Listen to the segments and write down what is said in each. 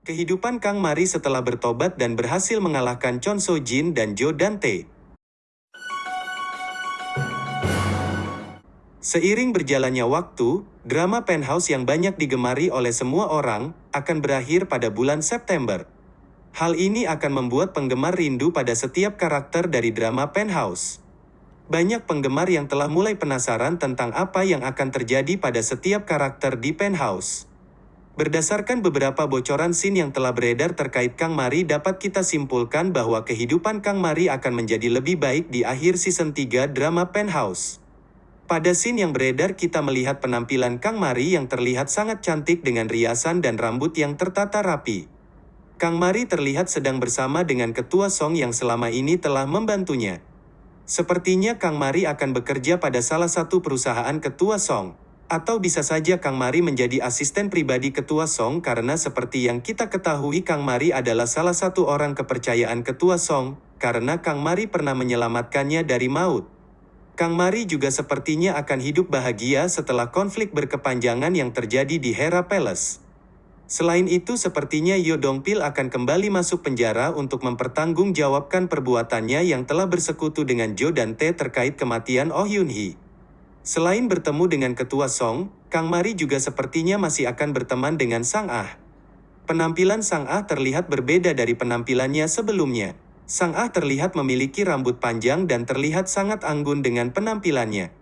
Kehidupan Kang Mari setelah bertobat dan berhasil mengalahkan Chon So Jin dan Joe Dante. Seiring berjalannya waktu, drama Penthouse yang banyak digemari oleh semua orang akan berakhir pada bulan September. Hal ini akan membuat penggemar rindu pada setiap karakter dari drama Penthouse. Banyak penggemar yang telah mulai penasaran tentang apa yang akan terjadi pada setiap karakter di Penthouse. Berdasarkan beberapa bocoran scene yang telah beredar terkait Kang Mari dapat kita simpulkan bahwa kehidupan Kang Mari akan menjadi lebih baik di akhir season 3 drama Penthouse. Pada scene yang beredar kita melihat penampilan Kang Mari yang terlihat sangat cantik dengan riasan dan rambut yang tertata rapi. Kang Mari terlihat sedang bersama dengan Ketua Song yang selama ini telah membantunya. Sepertinya Kang Mari akan bekerja pada salah satu perusahaan Ketua Song. Atau bisa saja Kang Mari menjadi asisten pribadi Ketua Song karena seperti yang kita ketahui Kang Mari adalah salah satu orang kepercayaan Ketua Song, karena Kang Mari pernah menyelamatkannya dari maut. Kang Mari juga sepertinya akan hidup bahagia setelah konflik berkepanjangan yang terjadi di Hera Palace. Selain itu sepertinya Yo Dongpil akan kembali masuk penjara untuk mempertanggungjawabkan perbuatannya yang telah bersekutu dengan Jo dan Tae terkait kematian Oh Yun Hee. Selain bertemu dengan Ketua Song, Kang Mari juga sepertinya masih akan berteman dengan Sang Ah. Penampilan Sang Ah terlihat berbeda dari penampilannya sebelumnya. Sang Ah terlihat memiliki rambut panjang dan terlihat sangat anggun dengan penampilannya.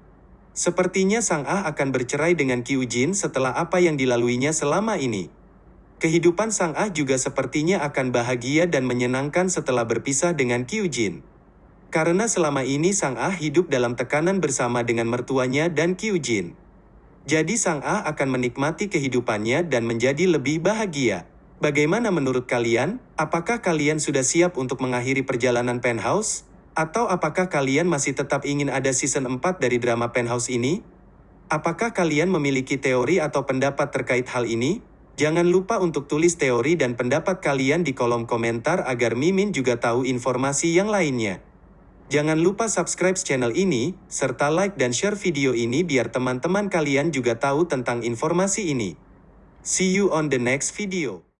Sepertinya Sang Ah akan bercerai dengan Kyu Jin setelah apa yang dilaluinya selama ini. Kehidupan Sang Ah juga sepertinya akan bahagia dan menyenangkan setelah berpisah dengan Kyu Jin. Karena selama ini Sang Ah hidup dalam tekanan bersama dengan mertuanya dan Kyu Jin. Jadi Sang Ah akan menikmati kehidupannya dan menjadi lebih bahagia. Bagaimana menurut kalian? Apakah kalian sudah siap untuk mengakhiri perjalanan Penthouse? Atau apakah kalian masih tetap ingin ada season 4 dari drama Penthouse ini? Apakah kalian memiliki teori atau pendapat terkait hal ini? Jangan lupa untuk tulis teori dan pendapat kalian di kolom komentar agar Mimin juga tahu informasi yang lainnya. Jangan lupa subscribe channel ini, serta like dan share video ini biar teman-teman kalian juga tahu tentang informasi ini. See you on the next video.